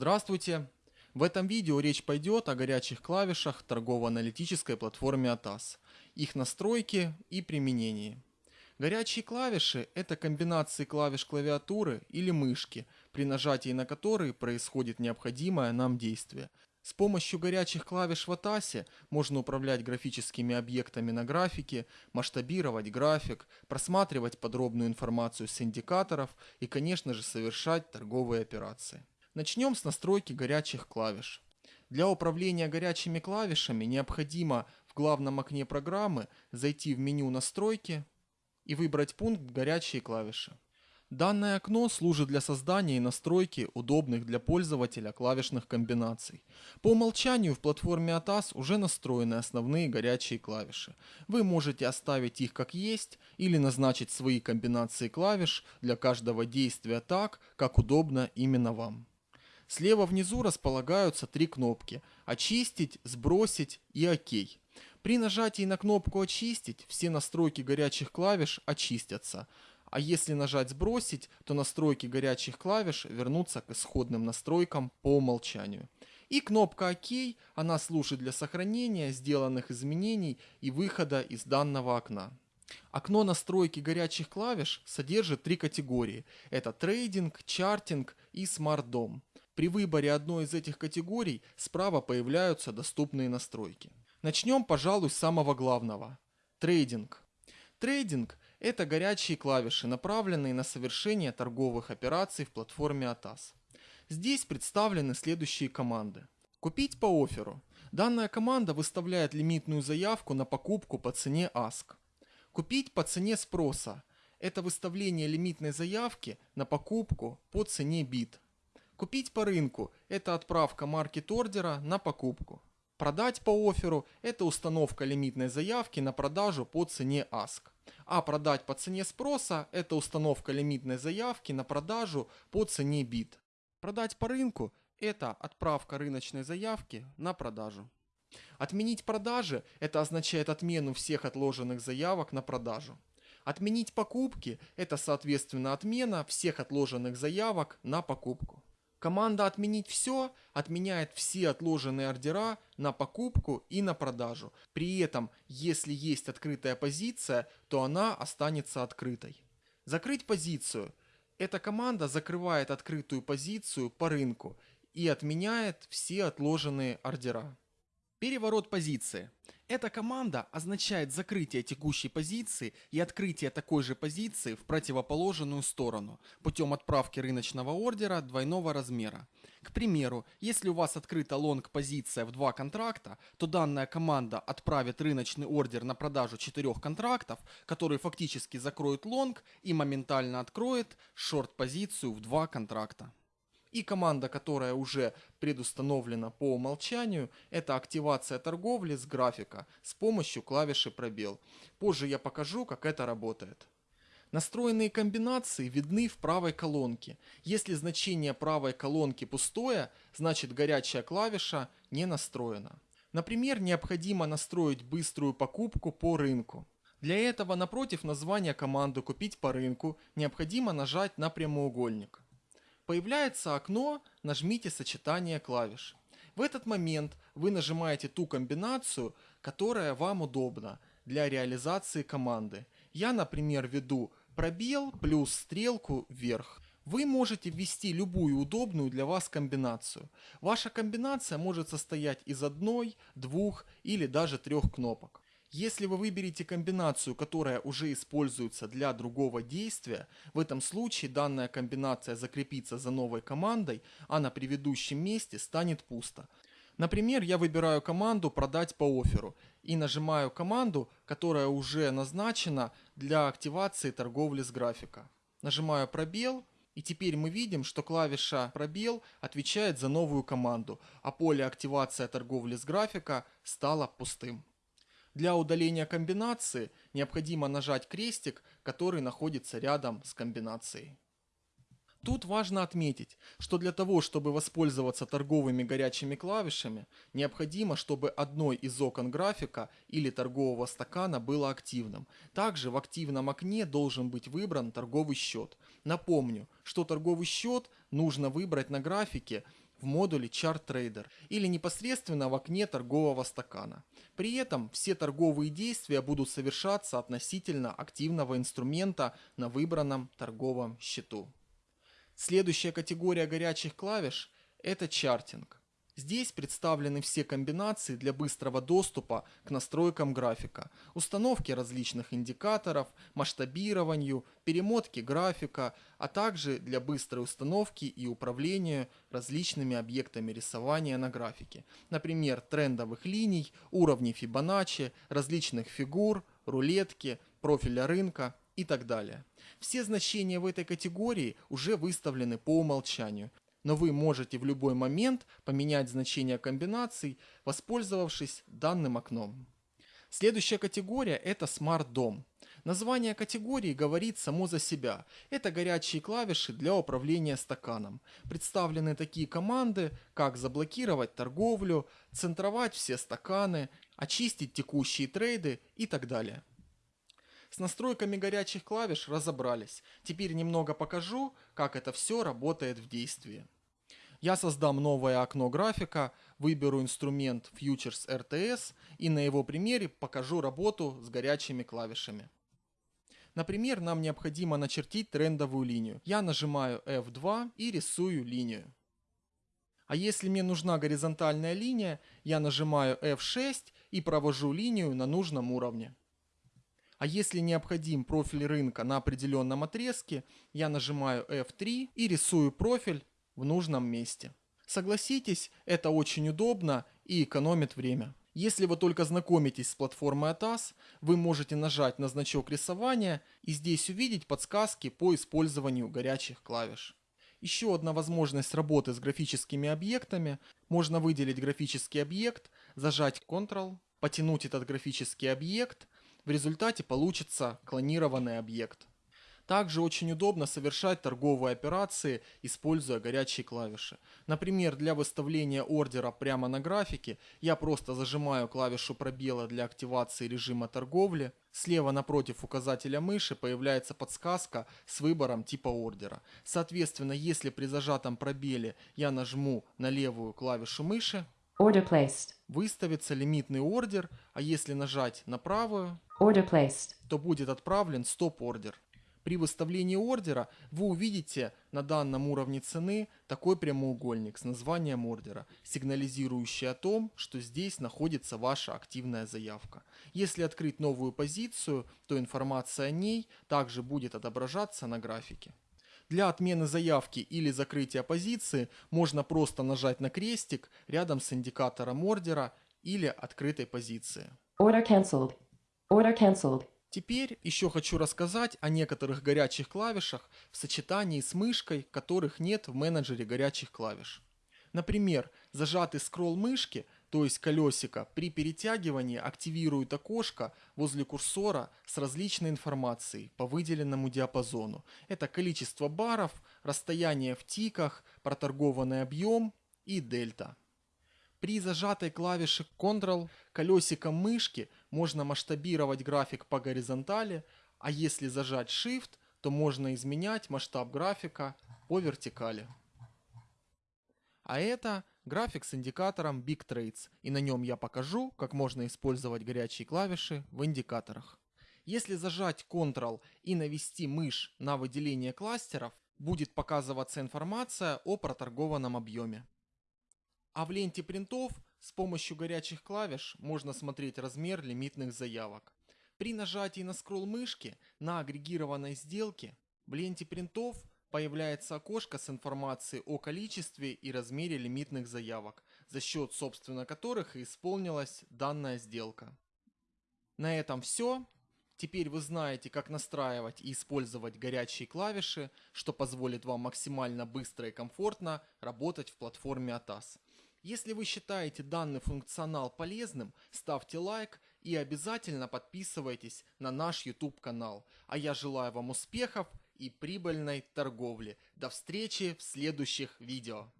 Здравствуйте! В этом видео речь пойдет о горячих клавишах торгово-аналитической платформе ATAS, их настройке и применении. Горячие клавиши – это комбинации клавиш клавиатуры или мышки, при нажатии на которые происходит необходимое нам действие. С помощью горячих клавиш в ATAS можно управлять графическими объектами на графике, масштабировать график, просматривать подробную информацию с индикаторов и, конечно же, совершать торговые операции. Начнем с настройки горячих клавиш. Для управления горячими клавишами необходимо в главном окне программы зайти в меню «Настройки» и выбрать пункт «Горячие клавиши». Данное окно служит для создания и настройки удобных для пользователя клавишных комбинаций. По умолчанию в платформе ATAS уже настроены основные горячие клавиши. Вы можете оставить их как есть или назначить свои комбинации клавиш для каждого действия так, как удобно именно вам. Слева внизу располагаются три кнопки «Очистить», «Сбросить» и «Ок». При нажатии на кнопку «Очистить» все настройки горячих клавиш очистятся, а если нажать «Сбросить», то настройки горячих клавиш вернутся к исходным настройкам по умолчанию. И кнопка «Ок», она служит для сохранения сделанных изменений и выхода из данного окна. Окно настройки горячих клавиш содержит три категории. Это трейдинг, чартинг и смарт-дом. При выборе одной из этих категорий справа появляются доступные настройки. Начнем, пожалуй, с самого главного. Трейдинг. Трейдинг – это горячие клавиши, направленные на совершение торговых операций в платформе ATAS. Здесь представлены следующие команды. Купить по офферу. Данная команда выставляет лимитную заявку на покупку по цене ASK. Купить по цене спроса. Это выставление лимитной заявки на покупку по цене бит. Купить по рынку – это отправка маркет-ордера на покупку. Продать по офферу – это установка лимитной заявки на продажу по цене ASK. А продать по цене спроса – это установка лимитной заявки на продажу по цене бит. Продать по рынку – это отправка рыночной заявки на продажу. Отменить продажи – это означает отмену всех отложенных заявок на продажу. Отменить покупки – это соответственно отмена всех отложенных заявок на покупку. Команда «Отменить все» отменяет все отложенные ордера на покупку и на продажу. При этом, если есть открытая позиция, то она останется открытой. Закрыть позицию. Эта команда закрывает открытую позицию по рынку и отменяет все отложенные ордера. Переворот позиции. Эта команда означает закрытие текущей позиции и открытие такой же позиции в противоположную сторону путем отправки рыночного ордера двойного размера. К примеру, если у вас открыта лонг позиция в два контракта, то данная команда отправит рыночный ордер на продажу четырех контрактов, который фактически закроет лонг и моментально откроет шорт позицию в два контракта. И команда, которая уже предустановлена по умолчанию, это активация торговли с графика с помощью клавиши пробел. Позже я покажу, как это работает. Настроенные комбинации видны в правой колонке. Если значение правой колонки пустое, значит горячая клавиша не настроена. Например, необходимо настроить быструю покупку по рынку. Для этого напротив названия команды «Купить по рынку» необходимо нажать на прямоугольник. Появляется окно, нажмите сочетание клавиш. В этот момент вы нажимаете ту комбинацию, которая вам удобна для реализации команды. Я, например, веду пробел плюс стрелку вверх. Вы можете ввести любую удобную для вас комбинацию. Ваша комбинация может состоять из одной, двух или даже трех кнопок. Если вы выберете комбинацию, которая уже используется для другого действия, в этом случае данная комбинация закрепится за новой командой, а на предыдущем месте станет пусто. Например, я выбираю команду «Продать по офферу» и нажимаю команду, которая уже назначена для активации торговли с графика. Нажимаю «Пробел», и теперь мы видим, что клавиша «Пробел» отвечает за новую команду, а поле «Активация торговли с графика» стало пустым. Для удаления комбинации необходимо нажать крестик, который находится рядом с комбинацией. Тут важно отметить, что для того, чтобы воспользоваться торговыми горячими клавишами, необходимо, чтобы одной из окон графика или торгового стакана было активным. Также в активном окне должен быть выбран торговый счет. Напомню, что торговый счет нужно выбрать на графике в модуле Chart Trader или непосредственно в окне торгового стакана. При этом все торговые действия будут совершаться относительно активного инструмента на выбранном торговом счету. Следующая категория горячих клавиш – это чартинг. Здесь представлены все комбинации для быстрого доступа к настройкам графика, установки различных индикаторов, масштабированию, перемотки графика, а также для быстрой установки и управления различными объектами рисования на графике, например, трендовых линий, уровней Фибоначчи, различных фигур, рулетки, профиля рынка и так далее. Все значения в этой категории уже выставлены по умолчанию, но вы можете в любой момент поменять значение комбинаций, воспользовавшись данным окном. Следующая категория – это Smart Dom. Название категории говорит само за себя. Это горячие клавиши для управления стаканом. Представлены такие команды, как заблокировать торговлю, центровать все стаканы, очистить текущие трейды и так далее. С настройками горячих клавиш разобрались. Теперь немного покажу, как это все работает в действии. Я создам новое окно графика, выберу инструмент Futures RTS и на его примере покажу работу с горячими клавишами. Например, нам необходимо начертить трендовую линию. Я нажимаю F2 и рисую линию. А если мне нужна горизонтальная линия, я нажимаю F6 и провожу линию на нужном уровне. А если необходим профиль рынка на определенном отрезке, я нажимаю F3 и рисую профиль в нужном месте. Согласитесь, это очень удобно и экономит время. Если вы только знакомитесь с платформой ATAS, вы можете нажать на значок рисования и здесь увидеть подсказки по использованию горячих клавиш. Еще одна возможность работы с графическими объектами. Можно выделить графический объект, зажать Ctrl, потянуть этот графический объект в результате получится клонированный объект. Также очень удобно совершать торговые операции, используя горячие клавиши. Например, для выставления ордера прямо на графике я просто зажимаю клавишу пробела для активации режима торговли. Слева напротив указателя мыши появляется подсказка с выбором типа ордера. Соответственно, если при зажатом пробеле я нажму на левую клавишу мыши, Order placed. выставится лимитный ордер, а если нажать на правую, Order placed. то будет отправлен стоп-ордер. При выставлении ордера вы увидите на данном уровне цены такой прямоугольник с названием ордера, сигнализирующий о том, что здесь находится ваша активная заявка. Если открыть новую позицию, то информация о ней также будет отображаться на графике. Для отмены заявки или закрытия позиции можно просто нажать на крестик рядом с индикатором ордера или открытой позиции. Order cancelled. Order cancelled. Теперь еще хочу рассказать о некоторых горячих клавишах в сочетании с мышкой, которых нет в менеджере горячих клавиш. Например, зажатый скролл мышки то есть колесико, при перетягивании активирует окошко возле курсора с различной информацией по выделенному диапазону. Это количество баров, расстояние в тиках, проторгованный объем и дельта. При зажатой клавише Ctrl колесиком мышки можно масштабировать график по горизонтали, а если зажать Shift, то можно изменять масштаб графика по вертикали. А это график с индикатором Big Trades, и на нем я покажу, как можно использовать горячие клавиши в индикаторах. Если зажать Ctrl и навести мышь на выделение кластеров, будет показываться информация о проторгованном объеме. А в ленте принтов с помощью горячих клавиш можно смотреть размер лимитных заявок. При нажатии на скролл мышки на агрегированной сделке в ленте принтов появляется окошко с информацией о количестве и размере лимитных заявок, за счет собственно которых и исполнилась данная сделка. На этом все. Теперь вы знаете, как настраивать и использовать горячие клавиши, что позволит вам максимально быстро и комфортно работать в платформе ATAS. Если вы считаете данный функционал полезным, ставьте лайк и обязательно подписывайтесь на наш YouTube канал. А я желаю вам успехов и прибыльной торговли. До встречи в следующих видео.